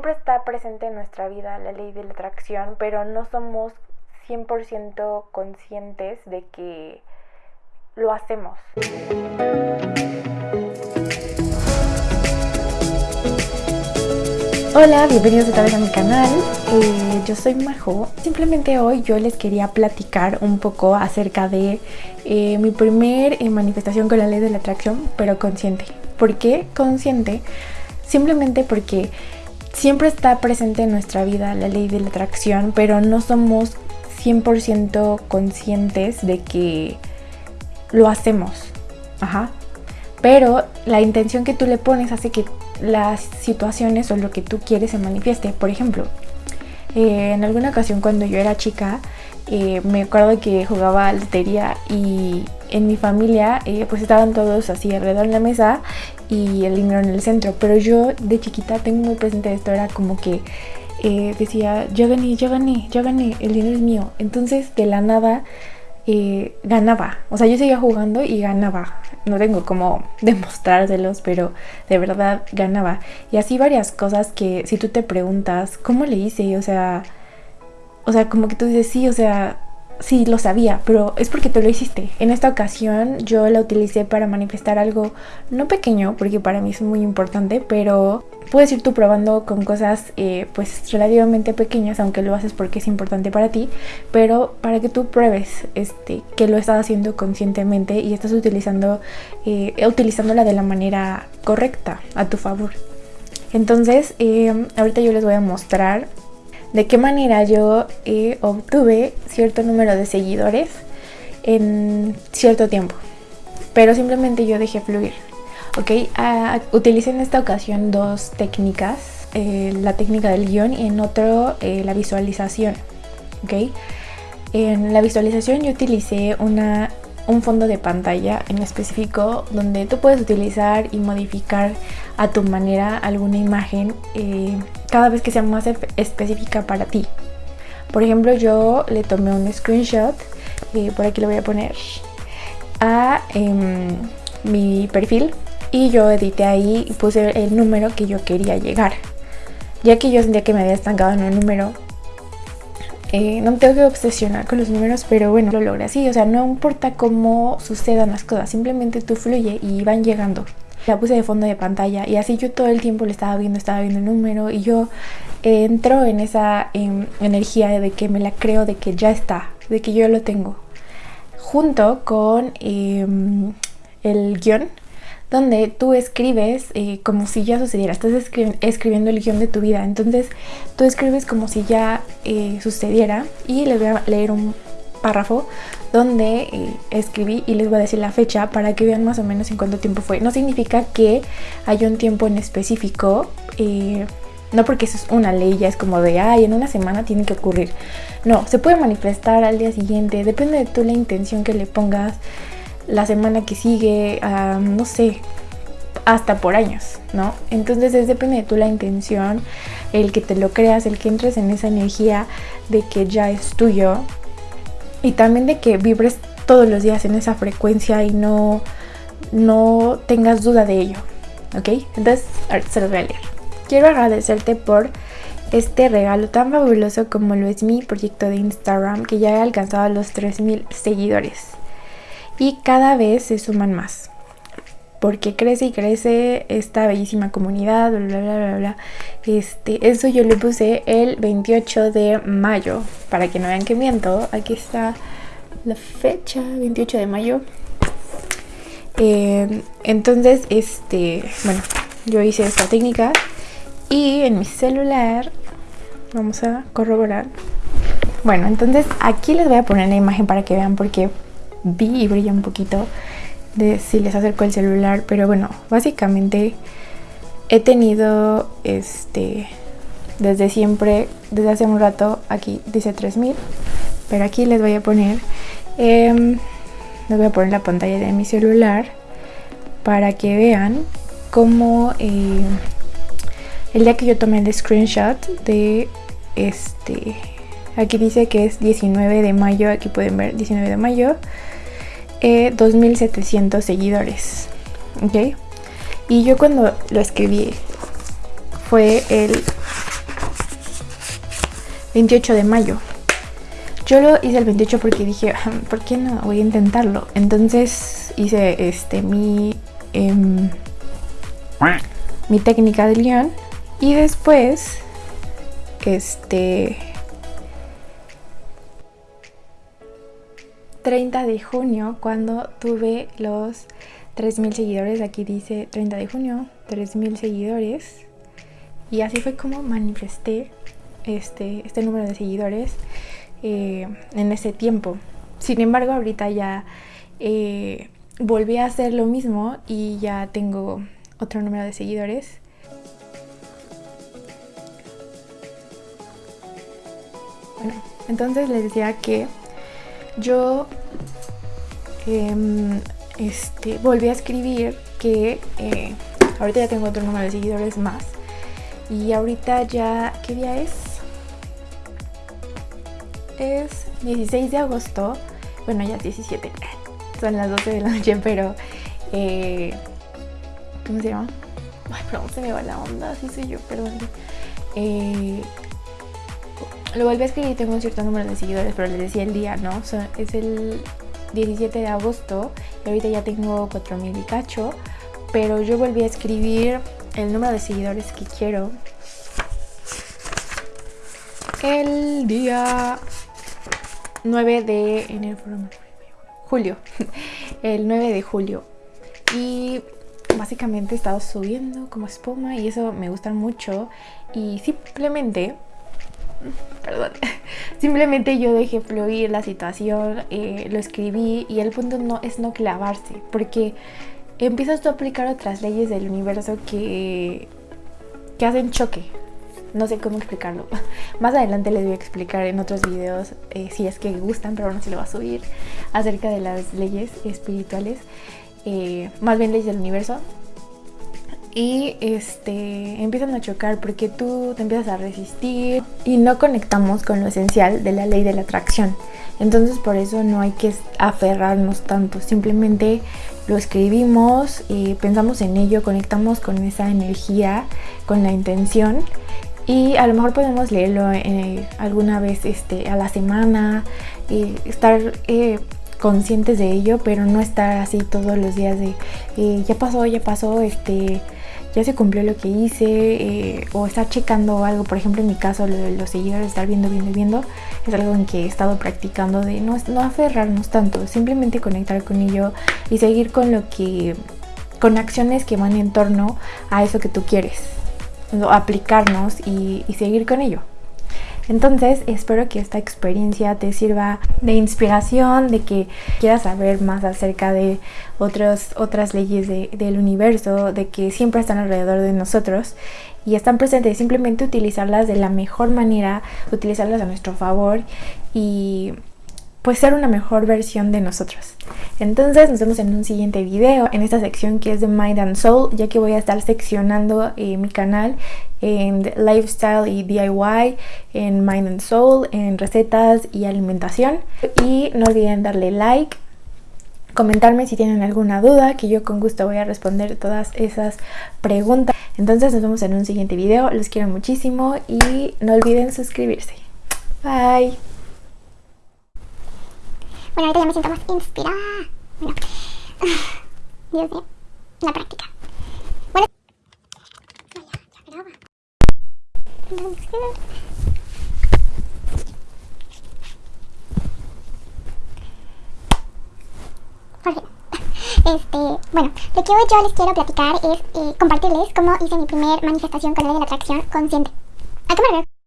Siempre está presente en nuestra vida la ley de la atracción, pero no somos 100% conscientes de que lo hacemos. Hola, bienvenidos otra vez a mi canal. Eh, yo soy Majo. Simplemente hoy yo les quería platicar un poco acerca de eh, mi primer eh, manifestación con la ley de la atracción, pero consciente. ¿Por qué consciente? Simplemente porque siempre está presente en nuestra vida la ley de la atracción, pero no somos 100% conscientes de que lo hacemos. Ajá. Pero la intención que tú le pones hace que las situaciones o lo que tú quieres se manifieste. Por ejemplo, eh, en alguna ocasión cuando yo era chica, eh, me acuerdo que jugaba lotería y en mi familia eh, pues estaban todos así alrededor de la mesa y el dinero en el centro. Pero yo de chiquita tengo muy presente esto, era como que eh, decía, yo gané, yo gané, yo gané, el dinero es mío. Entonces de la nada ganaba. O sea, yo seguía jugando y ganaba. No tengo como demostrárselos, pero de verdad ganaba. Y así varias cosas que si tú te preguntas, ¿cómo le hice? O sea, o sea, como que tú dices, sí, o sea, sí lo sabía, pero es porque tú lo hiciste. En esta ocasión yo la utilicé para manifestar algo no pequeño, porque para mí es muy importante, pero puedes ir tú probando con cosas eh, pues relativamente pequeñas, aunque lo haces porque es importante para ti, pero para que tú pruebes este, que lo estás haciendo conscientemente y estás utilizando, eh, utilizándola de la manera correcta a tu favor. Entonces, eh, ahorita yo les voy a mostrar de qué manera yo eh, obtuve cierto número de seguidores en cierto tiempo. Pero simplemente yo dejé fluir. Ok, uh, utilicé en esta ocasión dos técnicas. Eh, la técnica del guion y en otro eh, la visualización. Ok, en la visualización yo utilicé una un fondo de pantalla en específico donde tú puedes utilizar y modificar a tu manera alguna imagen cada vez que sea más específica para ti. Por ejemplo, yo le tomé un screenshot, eh, por aquí lo voy a poner, a em, mi perfil y yo edité ahí y puse el número que yo quería llegar. Ya que yo sentía que me había estancado en un número, eh, no me tengo que obsesionar con los números, pero bueno, lo logré así. O sea, no importa cómo sucedan las cosas, simplemente tú fluye y van llegando. La puse de fondo de pantalla y así yo todo el tiempo le estaba viendo, estaba viendo el número y yo eh, entro en esa energía de que me la creo, de que ya está, de que yo lo tengo. Junto con em, el guion donde tú escribes eh, como si ya sucediera, estás escribiendo el guion de tu vida, entonces tú escribes como si ya eh, sucediera y les voy a leer un párrafo donde eh, escribí y les voy a decir la fecha para que vean más o menos en cuánto tiempo fue. No significa que haya un tiempo en específico, no porque eso es una ley, ya es como de, ay, en una semana tiene que ocurrir. No, se puede manifestar al día siguiente, depende de tú la intención que le pongas la semana que sigue, no sé, hasta por años, ¿no? Entonces es depende de tú la intención, el que te lo creas, el que entres en esa energía de que ya es tuyo y también de que vibres todos los días en esa frecuencia y no, no tengas duda de ello, ¿ok? Entonces, se los voy a leer. Quiero agradecerte por este regalo tan fabuloso como lo es mi proyecto de Instagram que ya ha alcanzado los 3000 seguidores y cada vez se suman más. Porque crece y crece esta bellísima comunidad, bla, bla, bla, bla, Este, eso yo lo puse el 28 de mayo. Para que no vean que miento, aquí está la fecha, 28 de mayo. Eh, entonces, este, bueno, yo hice esta técnica y en mi celular vamos a corroborar. Bueno, entonces aquí les voy a poner la imagen para que vean porque vi y brilla un poquito de si les acerco el celular, pero bueno, básicamente he tenido este desde siempre, desde hace un rato, aquí dice 3000, pero aquí les voy a poner, eh, les voy a poner la pantalla de mi celular para que vean cómo eh, el día que yo tomé el screenshot de este, aquí dice que es 19 de mayo, aquí pueden ver 19 de mayo, 2700 seguidores. ¿Ok? Y yo cuando lo escribí fue el 28 de mayo. Yo lo hice el 28 porque dije, ah, ¿por qué no? Voy a intentarlo. Entonces hice este mi, em, mi técnica de león. Y después, este... 30 de junio, cuando tuve los 3.000 seguidores, aquí dice 30 de junio, 3.000 seguidores. Y así fue como manifesté este, este número de seguidores eh, en ese tiempo. Sin embargo, ahorita ya eh, volví a hacer lo mismo y ya tengo otro número de seguidores. Bueno, entonces les decía que yo em, este, volví a escribir que eh, ahorita ya tengo otro número de seguidores más. Y ahorita ya, ¿qué día es? es 16 de agosto. Bueno, ya es 17. Son las 12 de la noche, pero... Eh, ¿Cómo se llama? Ay, perdón, se me va la onda. Así soy yo, perdón. Eh, lo volví a escribir, tengo un cierto número de seguidores, pero les decía el día, ¿no? es el 17 de agosto y ahorita ya tengo 4000 y cacho, pero yo volví a escribir el número de seguidores que quiero el día 9 de enero, julio, el 9 de julio. Y básicamente he estado subiendo como espuma y eso me gusta mucho. Y simplemente, perdón, simplemente yo dejé fluir la situación, eh, lo escribí y el punto no es no clavarse, porque empiezas tú a aplicar otras leyes del universo que, que hacen choque no sé cómo explicarlo. Más adelante les voy a explicar en otros videos, eh, si es que gustan, pero no se lo va a subir, acerca de las leyes espirituales, eh, más bien leyes del universo. Y este, empiezan a chocar porque tú te empiezas a resistir y no conectamos con lo esencial de la ley de la atracción. Entonces por eso no hay que aferrarnos tanto, simplemente lo escribimos, y pensamos en ello, conectamos con esa energía, con la intención y a lo mejor podemos leerlo eh, alguna vez este, a la semana, y estar eh, conscientes de ello, pero no estar así todos los días de eh, ya pasó, ya pasó, este, ya se cumplió lo que hice, o estar checando algo, por ejemplo en mi caso lo de los seguidores, estar viendo, viendo, viendo, es algo en que he estado practicando de no, no aferrarnos tanto, simplemente conectar con ello y seguir con lo que, con acciones que van en torno a eso que tú quieres aplicarnos y, seguir con ello. Entonces espero que esta experiencia te sirva de inspiración, de que quieras saber más acerca de otras leyes del universo, de que siempre están alrededor de nosotros y están presentes. Simplemente utilizarlas de la mejor manera, utilizarlas a nuestro favor y pues ser una mejor versión de nosotros. Entonces nos vemos en un siguiente video en esta sección que es de Mind and Soul, ya que voy a estar seccionando eh, mi canal en lifestyle y DIY, en Mind and Soul, en recetas y alimentación. Y no olviden darle like, comentarme si tienen alguna duda, que yo con gusto voy a responder todas esas preguntas. Entonces nos vemos en un siguiente video, los quiero muchísimo y no olviden suscribirse. Bye. Bueno, ahorita ya me siento más inspirada. Bueno. Dios mío. La práctica. Bueno. No, ya, ya graba. Este, bueno, lo que hoy yo les quiero platicar es eh, compartirles cómo hice mi primer manifestación con el de la atracción consciente. ¿A qué me refiero?